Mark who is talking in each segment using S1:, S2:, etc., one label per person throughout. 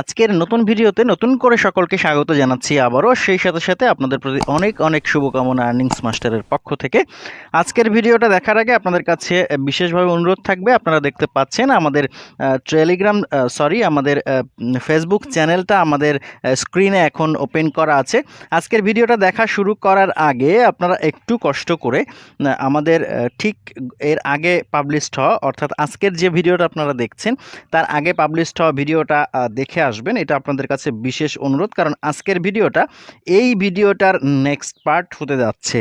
S1: আজকের নতুন ভিডিওতে নতুন করে সকলকে স্বাগত জানাচ্ছি আবারও। সেই সাথে সাথে আপনাদের প্রতি অনেক অনেক শুভকামনা আর্নিংস মাস্টারের পক্ষ থেকে। আজকের ভিডিওটা দেখার আগে আপনাদের কাছে বিশেষভাবে অনুরোধ থাকবে। আপনারা দেখতে পাচ্ছেন আমাদের টেলিগ্রাম সরি আমাদের ফেসবুক চ্যানেলটা আমাদের স্ক্রিনে এখন ওপেন করা আছে। আজকের ভিডিওটা দেখা শুরু করার আগে আপনারা একটু কষ্ট করে আমাদের ঠিক এর আগে পাবলিশড হওয়া, অর্থাৎ আজকের যে ভিডিওটা আপনারা দেখছেন, তার আগে পাবলিশড হওয়া ভিডিওটা দেখে আসবেন, এটা আপনাদের কাছে বিশেষ অনুরোধ, কারণ আজকের ভিডিওটা এই ভিডিওটার নেক্সট পার্ট হতে যাচ্ছে।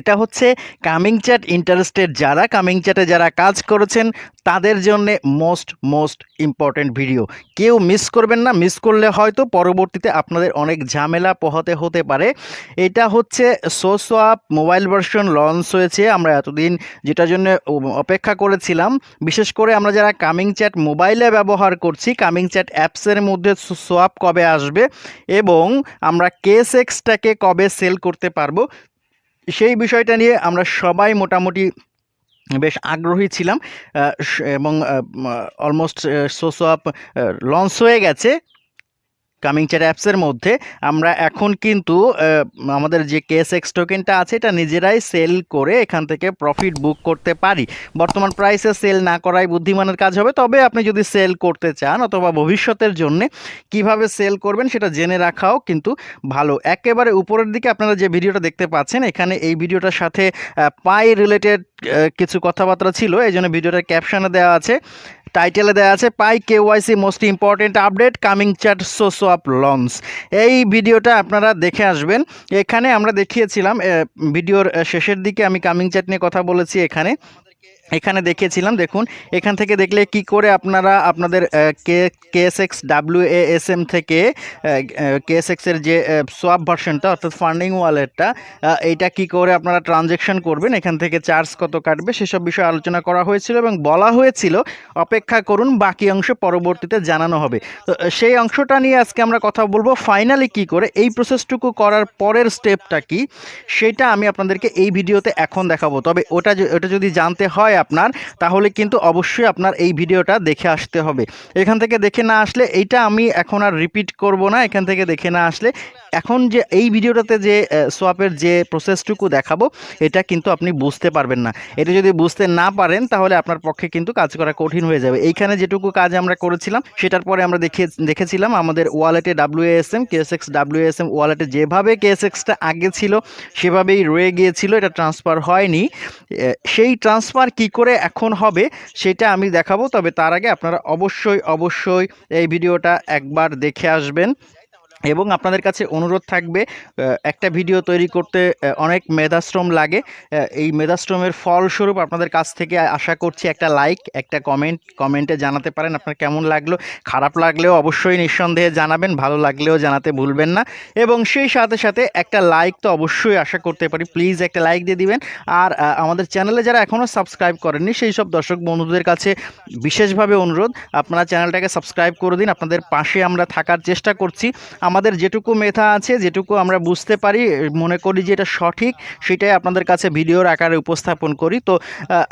S1: এটা হচ্ছে কামিং চ্যাট ইন্টারেস্টেড যারা কামিং চ্যাটে যারা কাজ করেছেন, তাদের জন্য মোস্ট মোস্ট ইম্পর্ট্যান্ট ভিডিও কেউ মিস করবেন না মিস করলে হয়তো পরবর্তীতে আপনাদের অনেক ঝামেলা পোহাতে হতে পারে। এটা হচ্ছে সোসোয়াপ মোবাইল ভার্সন লঞ্চ হয়েছে। আমরা এতদিন যেটার জন্য অপেক্ষা করেছিলাম। বিশেষ করে আমরা যারা কামিং চ্যাট মোবাইলে ব্যবহার করছি কামিং চ্যাট অ্যাপসের মধ্যে সোয়াপ কবে আসবে এবং আমরা কেস এক্সটাকে কবে সেল করতে পারব সেই বিষয়টা নিয়ে আমরা সবাই মোটামুটি বেশ আগ্রহী ছিলাম এবং অলমোস্ট সোসোয়াপ লঞ্চ হয়ে গেছে। কামিং চ্যাট অ্যাপসের মধ্যে, আমরা এখন কিন্তু আমাদের যে কেস এক্স টোকেনটা আছে, এটা নিজেরাই সেল করে এখান থেকে প্রফিট বুক করতে পারি। বর্তমান প্রাইসে সেল না করাই বুদ্ধিমানের কাজ হবে। তবে আপনি যদি সেল করতে চান, অথবা ভবিষ্যতের জন্য কীভাবে সেল করবেন, সেটা জেনে রাখাও কিন্তু ভালো। একেবারে উপরের দিকে আপনারা যে ভিডিওটা দেখতে পাচ্ছেন, এখানে এই ভিডিওটার সাথে পাই রিলেটেড কিছু কথাবার্তা ছিল। এই জন্য ভিডিওটার ক্যাপশানে দেওয়া আছে। টাইটেলে দেওয়া আছে, Pi KYC most important update coming chat so so so up launch এই ভিডিওটা আপনারা দেখে আসবেন। এখানে আমরা দেখিয়েছিলাম ভিডিওর শেষের দিকে আমি কামিং চ্যাট নিয়ে কথা বলেছি এখানে। এখানে দেখিয়েছিলাম, দেখুন। এখান থেকে দেখলে কি করে আপনারা আপনাদের কে কেএসএক্স ডাব্লিউ এস এম থেকে কেএসএক্সের যে সোয়াপ ভার্সনটা অর্থাৎ ফান্ডিং ওয়ালেটটা এইটা কি করে আপনারা ট্রানজেকশন করবেন, এখান থেকে চার্জ কত কাটবে, সেসব বিষয়ে আলোচনা করা হয়েছিল এবং বলা হয়েছিল, অপেক্ষা করুন, বাকি অংশ পরবর্তীতে জানানো হবে। তো সেই অংশটা নিয়ে আজকে আমরা কথা বলব ফাইনালি কি করে, এই প্রসেসটুকু করার পরের স্টেপটা কি, সেটা আমি আপনাদেরকে এই ভিডিওতে এখন দেখাবো। তবে ওটা ওটা যদি জানতে হয় আপনার, তাহলে কিন্তু অবশ্যই আপনার এই ভিডিওটা দেখে আসতে হবে। এখান থেকে দেখে না আসলে এইটা আমি এখন আর রিপিট করব না, এখান থেকে দেখে না আসলে এখন যে এই ভিডিওটাতে যে সোয়াপের যে প্রসেসটুকু দেখাবো, এটা কিন্তু আপনি বুঝতে পারবেন না। এটা যদি বুঝতে না পারেন, তাহলে আপনার পক্ষে কিন্তু কাজ করা কঠিন হয়ে যাবে। এইখানে যেটুকু কাজ আমরা করেছিলাম, সেটার পরে আমরা দেখে, দেখেছিলাম আমাদের ওয়ালেটে W S WSM KSX WSM ওয়ালেটে যেভাবে কেএসএক্সটা আগে ছিল, সেভাবেই রয়ে গিয়েছিল, এটা ট্রান্সফার হয়নি। সেই ট্রান্সফার কি করে এখন হবে সেটা আমি দেখাবো। তবে তার আগে আপনারা অবশ্যই অবশ্যই এই ভিডিওটা একবার দেখে আসবেন। এবং আপনাদের কাছে অনুরোধ থাকবে একটা ভিডিও তৈরি করতে অনেক মেধাশ্রম লাগে। এই মেধাশ্রমের ফলস্বরূপ আপনাদের কাছ থেকে আশা করছি একটা লাইক, একটা কমেন্ট, কমেন্টে জানাতে পারেন আপনার কেমন লাগল। খারাপ লাগলেও অবশ্যই নিঃসন্দেহে জানাবেন, ভালো লাগলেও জানাতে ভুলবেন না। এবং সেই সাথে সাথে একটা লাইক তো অবশ্যই আশা করতে পারি, প্লিজ একটা লাইক দিয়ে দিবেন। আর আমাদের চ্যানেলে যারা এখনও সাবস্ক্রাইব করেননি, সেই সব দর্শক বন্ধুদের কাছে বিশেষভাবে অনুরোধ, আপনারা চ্যানেলটাকে সাবস্ক্রাইব করে দিন। আপনাদের পাশে আমরা থাকার চেষ্টা করছি। আমাদের যেটুকু মেধা আছে, যেটুকু আমরা বুঝতে পারি, মনে করি যে এটা সঠিক, সেটাই আপনাদের কাছে ভিডিওর আকারে উপস্থাপন করি। তো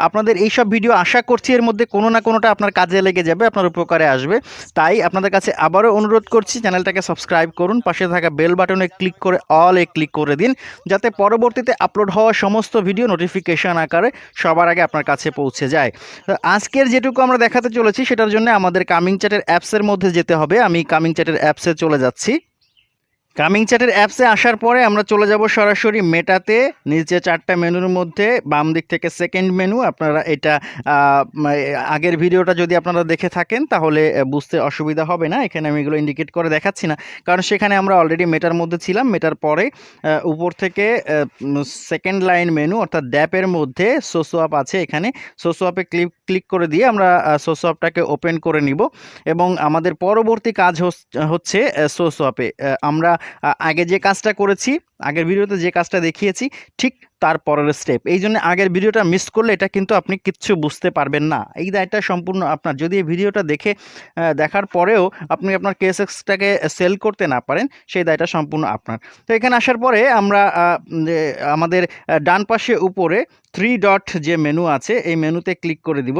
S1: আপনাদের এই সব ভিডিও আশা করছি এর মধ্যে কোনো না কোনোটা আপনার কাজে লেগে যাবে, আপনার উপকারে আসবে। তাই আপনাদের কাছে আবারও অনুরোধ করছি, চ্যানেলটাকে সাবস্ক্রাইব করুন, পাশে থাকা বেল বাটনে ক্লিক করে, অল এ ক্লিক করে দিন, যাতে পরবর্তীতে আপলোড হওয়া সমস্ত ভিডিও নোটিফিকেশন আকারে সবার আগে আপনার কাছে পৌঁছে যায়। আজকের যেটুকু আমরা দেখাতে চলেছি, সেটার জন্য আমাদের কামিং চ্যাটের অ্যাপসের মধ্যে যেতে হবে। আমি কামিং চ্যাটের অ্যাপসে চলে যাচ্ছি। কামিং চ্যাটের অ্যাপসে আসার পরে আমরা চলে যাব সরাসরি মেটাতে। নিচে চারটা মেনুর মধ্যে, বাম দিক থেকে সেকেন্ড মেনু আপনারা এটা আগের ভিডিওটা যদি আপনারা দেখে থাকেন, তাহলে বুঝতে অসুবিধা হবে না। এখানে আমি এগুলো ইন্ডিকেট করে দেখাচ্ছি না। কারণ সেখানে আমরা অলরেডি মেটার মধ্যে ছিলাম। মেটার পরে উপর থেকে সেকেন্ড লাইন মেনু অর্থাৎ ড্যাপের মধ্যে সোসোয়াপ আছে এখানে। সোসোয়াপে ক্লিক ক্লিক করে দিয়ে আমরা সোসোয়াপটাকে ওপেন করে নিব। এবং আমাদের পরবর্তী কাজ হচ্ছে সোসোয়াপে আমরা আগে যে কাজটা করেছি, আগের ভিডিওতে যে কাজটা দেখিয়েছি, ঠিক তার পরের স্টেপ এই জন্য আগের ভিডিওটা মিস করলে এটা কিন্তু আপনি কিচ্ছু বুঝতে পারবেন না। এই দায়টা সম্পূর্ণ আপনার। যদি এই ভিডিওটা দেখে দেখার পরেও আপনি আপনার কেএসএক্সটাকে সেল করতে না পারেন, সেই দায়টা সম্পূর্ণ আপনার। তো এখানে আসার পরে আমরা আমাদের ডান পাশে উপরে থ্রি ডট যে মেনু আছে, এই মেনুতে ক্লিক করে দিব।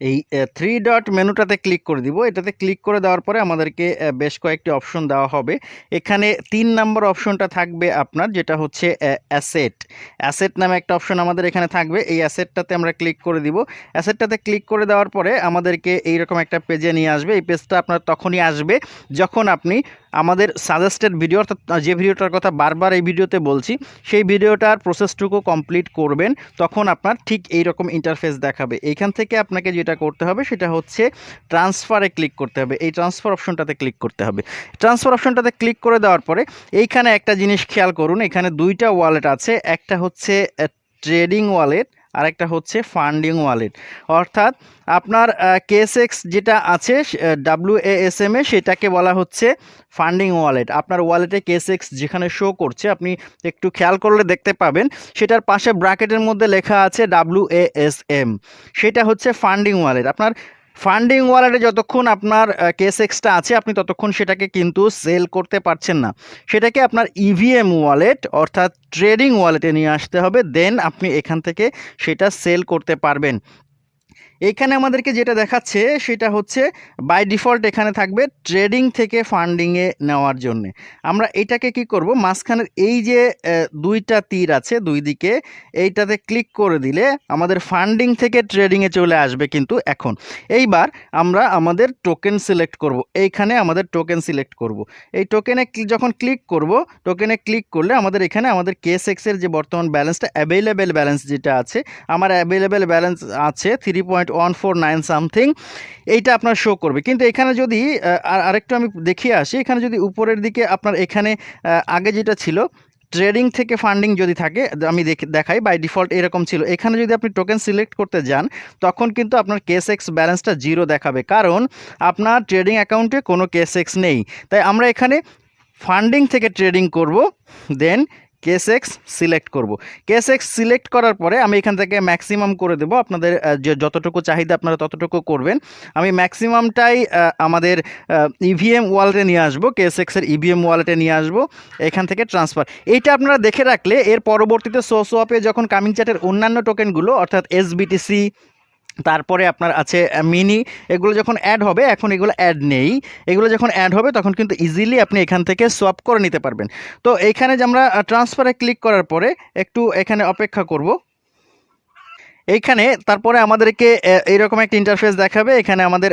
S1: এই থ্রি ডট মেনুটাতে ক্লিক করে দিব। এটাতে ক্লিক করে দেওয়ার পরে আমাদেরকে বেশ কয়েকটি অপশন দেওয়া হবে। এখানে তিন নম্বর অপশনটা থাকবে আপনার, যেটা হচ্ছে অ্যাসেট অ্যাসেট নামে একটা অপশন আমাদের এখানে থাকবে। এই অ্যাসেটটাতে আমরা ক্লিক করে দিব। অ্যাসেটটাতে ক্লিক করে দেওয়ার পরে আমাদেরকে এইরকম একটা পেজে নিয়ে আসবে। এই পেজটা আপনার তখনই আসবে যখন আপনি আমাদের সাজেস্টেড ভিডিও অর্থাৎ যে ভিডিওটার কথা বারবার এই ভিডিওতে বলছি, সেই ভিডিওটার প্রসেসটুকু কমপ্লিট করবেন, তখন আপনার ঠিক এই রকম ইন্টারফেস দেখাবে। এইখান থেকে আপনাকে যেটা করতে হবে, সেটা হচ্ছে ট্রান্সফারে ক্লিক করতে হবে। এই ট্রান্সফার অপশনটাতে ক্লিক করতে হবে। ট্রান্সফার অপশনটাতে ক্লিক করে দেওয়ার পরে, এইখানে একটা জিনিস খেয়াল করুন, এখানে দুইটা ওয়ালেট আছে, একটা হচ্ছে ট্রেডিং ওয়ালেট আরেকটা হচ্ছে ফান্ডিং ওয়ালেট অর্থাৎ আপনার কেএসএক্স যেটা আছে ডাব্লিউ এস এম এ সেটাকে বলা হচ্ছে ফান্ডিং ওয়ালেট আপনার ওয়ালেটে কেএসএক্স যেখানে শো করছে, আপনি একটু খেয়াল করলে দেখতে পাবেন, সেটার পাশে ব্র্যাকেটের মধ্যে লেখা আছে ডাব্লিউ এস এম সেটা হচ্ছে ফান্ডিং ওয়ালেট আপনার ফান্ডিং ওয়ালেটে যতক্ষণ আপনার কেস এক্সটা আছে, আপনি ততক্ষণ সেটাকে কিন্তু সেল করতে পারছেন না। সেটাকে আপনার ইভিএম ওয়ালেট অর্থাৎ ট্রেডিং ওয়ালেটে নিয়ে আসতে হবে দেন আপনি এখান থেকে সেটা সেল করতে পারবেন। এখানে আমাদেরকে যেটা দেখাচ্ছে সেটা হচ্ছে বাই ডিফল্ট এখানে থাকবে ট্রেডিং থেকে ফান্ডিংয়ে নেওয়ার জন্যে। আমরা এটাকে কি করব? মাঝখানের এই যে দুইটা তীর আছে দুই দিকে, এইটাতে ক্লিক করে দিলে আমাদের ফান্ডিং থেকে ট্রেডিংয়ে চলে আসবে কিন্তু এখন। এইবার আমরা আমাদের টোকেন সিলেক্ট করব। এইখানে আমাদের টোকেন সিলেক্ট করব। এই টোকেনে যখন ক্লিক করব টোকেনে ক্লিক করলে আমাদের এখানে আমাদের কেস এক্সের যে বর্তমান ব্যালেন্সটা অ্যাভেলেবেল ব্যালেন্স যেটা আছে, আমার অ্যাভেলেবেল ব্যালেন্স আছে three point one four nine something এইটা আপনার শো করবে। কিন্তু এখানে যদি আর আরেকটু আমি দেখিয়ে আসি, এখানে যদি উপরের দিকে আপনার এখানে আগে যেটা ছিল ট্রেডিং থেকে ফান্ডিং যদি থাকে, আমি দেখে, দেখাই বাই ডিফল্ট এরকম ছিল। এখানে যদি আপনি টোকেন সিলেক্ট করতে যান, তখন কিন্তু আপনার কেস এক্স ব্যালেন্সটা জিরো দেখাবে। কারণ আপনার ট্রেডিং অ্যাকাউন্টে কোনো কেস এক্স নেই। তাই আমরা এখানে ফান্ডিং থেকে ট্রেডিং করব দেন কেস এক্স সিলেক্ট করব। কেস এক্স সিলেক্ট করার পরে আমি এখান থেকে ম্যাক্সিমাম করে দেবো আপনাদের যে যতটুকু চাহিদা আপনারা ততটুকু করবেন। আমি ম্যাক্সিমামটাই আমাদের ইভিএম ওয়ালেটে নিয়ে আসব কেস এক্সের ইভিএম ওয়ালেটে নিয়ে আসব, এখান থেকে ট্রান্সফার এইটা আপনারা দেখে রাখলে এর পরবর্তীতে সো সোয়াপে যখন কামিং চ্যাটের অন্যান্য টোকেনগুলো অর্থাৎ এসবিটিসি তারপরে আপনার আছে মিনি এগুলো যখন অ্যাড হবে, এখন এগুলো অ্যাড নেই। এগুলো যখন অ্যাড হবে, তখন কিন্তু ইজিলি আপনি এখান থেকে সোয়াপ করে নিতে পারবেন। তো এইখানে যে আমরা ট্রান্সফারে ক্লিক করার পরে, একটু এখানে অপেক্ষা করব। এইখানে তারপরে আমাদেরকে এইরকম একটা ইন্টারফেস দেখাবে। এখানে আমাদের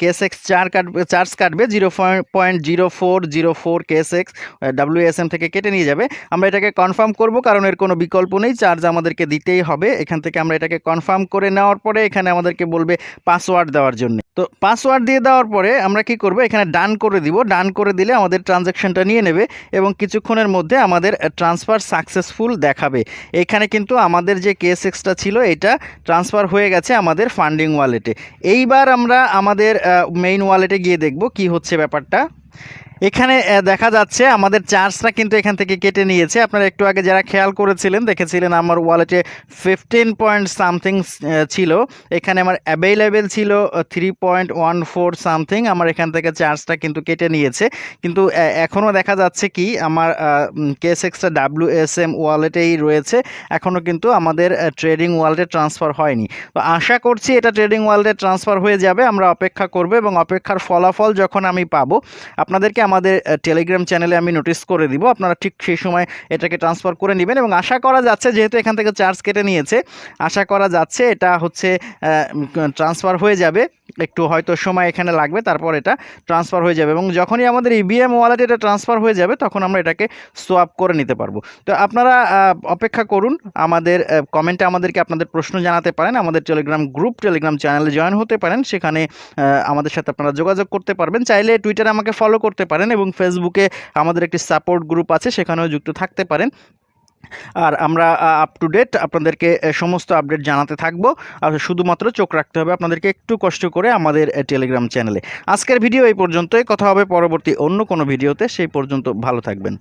S1: কেস এক্স চার কাটবে চার্জ কাটবে zero point zero four zero four KSX WSM থেকে কেটে নিয়ে যাবে। আমরা এটাকে কনফার্ম করব, কারণ এর কোনো বিকল্প নেই। চার্জ আমাদেরকে দিতেই হবে। এখান থেকে আমরা এটাকে কনফার্ম করে নেওয়ার পরে এখানে আমাদেরকে বলবে পাসওয়ার্ড দেওয়ার জন্য। তো পাসওয়ার্ড দিয়ে দেওয়ার পরে আমরা কি করব? এখানে ডান করে দিব। ডান করে দিলে আমাদের ট্রানজ্যাকশানটা নিয়ে নেবে এবং কিছুক্ষণের মধ্যে আমাদের ট্রান্সফার সাকসেসফুল দেখাবে। এখানে কিন্তু আমাদের যে কেস এক্সটা ছিল, এটা ট্রান্সফার হয়ে গেছে আমাদের ফান্ডিং ওয়ালেটে এইবার আমরা আমাদের মেইন ওয়ালেটে গিয়ে দেখব কি হচ্ছে ব্যাপারটা। এখানে দেখা যাচ্ছে আমাদের চার্জটা কিন্তু এখান থেকে কেটে নিয়েছে। আপনারা একটু আগে যারা খেয়াল করেছিলেন, দেখেছিলেন আমার ওয়ালেটে ফিফটিন পয়েন্ট সামথিং ছিল। এখানে আমার অ্যাভেলেবেল ছিল three point one four something আমার এখান থেকে চার্জটা কিন্তু কেটে নিয়েছে। কিন্তু এখনও দেখা যাচ্ছে কি, আমার case extra W S M ওয়ালেটেই রয়েছে। এখনও কিন্তু আমাদের ট্রেডিং ওয়ালেটে ট্রান্সফার হয়নি। তো আশা করছি এটা ট্রেডিং ওয়ালেটে ট্রান্সফার হয়ে যাবে। আমরা অপেক্ষা করব এবং অপেক্ষার ফলাফল যখন আমি পাবো, আপনাদেরকে আমাদের টেলিগ্রাম চ্যানেলে আমি নোটিস করে দিব। আপনারা ঠিক সেই সময় এটাকে ট্রান্সফার করে নেবেন এবং আশা করা যাচ্ছে, যেহেতু এখান থেকে চার্জ কেটে নিয়েছে, আশা করা যাচ্ছে এটা হচ্ছে ট্রান্সফার হয়ে যাবে। একটু হয়তো সময় এখানে লাগবে, তারপর এটা ট্রান্সফার হয়ে যাবে এবং যখনই আমাদের ইবিএম ওয়ালেটে এটা ট্রান্সফার হয়ে যাবে, তখন আমরা এটাকে সোয়াপ করে নিতে পারব। তো আপনারা অপেক্ষা করুন, আমাদের কমেন্টে আমাদেরকে আপনাদের প্রশ্ন জানাতে পারেন, আমাদের টেলিগ্রাম গ্রুপ টেলিগ্রাম চ্যানেলে জয়েন হতে পারেন, সেখানে আমাদের সাথে আপনারা যোগাযোগ করতে পারবেন। চাইলে টুইটারে আমাকে ফলো করতে পারেন এবং ফেসবুকে আমাদের একটি সাপোর্ট গ্রুপ আছে, সেখানেও যুক্ত থাকতে পারেন। আর আমরা আপ টু ডেট আপনাদেরকে সমস্ত আপডেট জানাতে থাকব। আর শুধুমাত্র চোখ রাখতে হবে আপনাদেরকে একটু কষ্ট করে আমাদের টেলিগ্রাম চ্যানেলে আজকের ভিডিও এই পর্যন্তই। কথা হবে পরবর্তী অন্য কোনো ভিডিওতে সেই পর্যন্ত ভালো থাকবেন।